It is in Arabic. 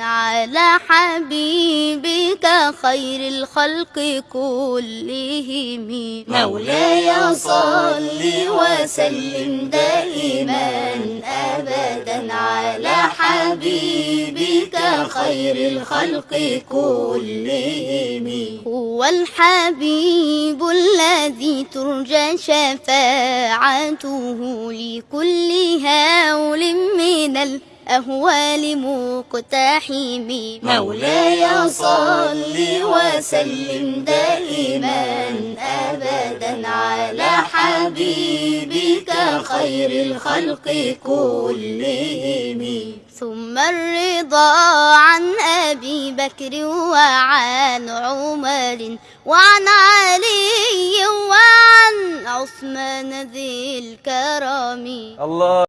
على حبيبك خير الخلق كلهم. مولاي صل وسلم دائما أبدا على حبيبك خير الخلق كلهم. هو الحبيب الذي ترجى شفاعته لكل هول من الأهوال مقتحم مولاي صل وسلم دائما أبدا على حبيبك خير الخلق كلهم. ثم الرضا عن أبي بكر وعن عمر وعن علي وعن عثمان ذي الكرم الله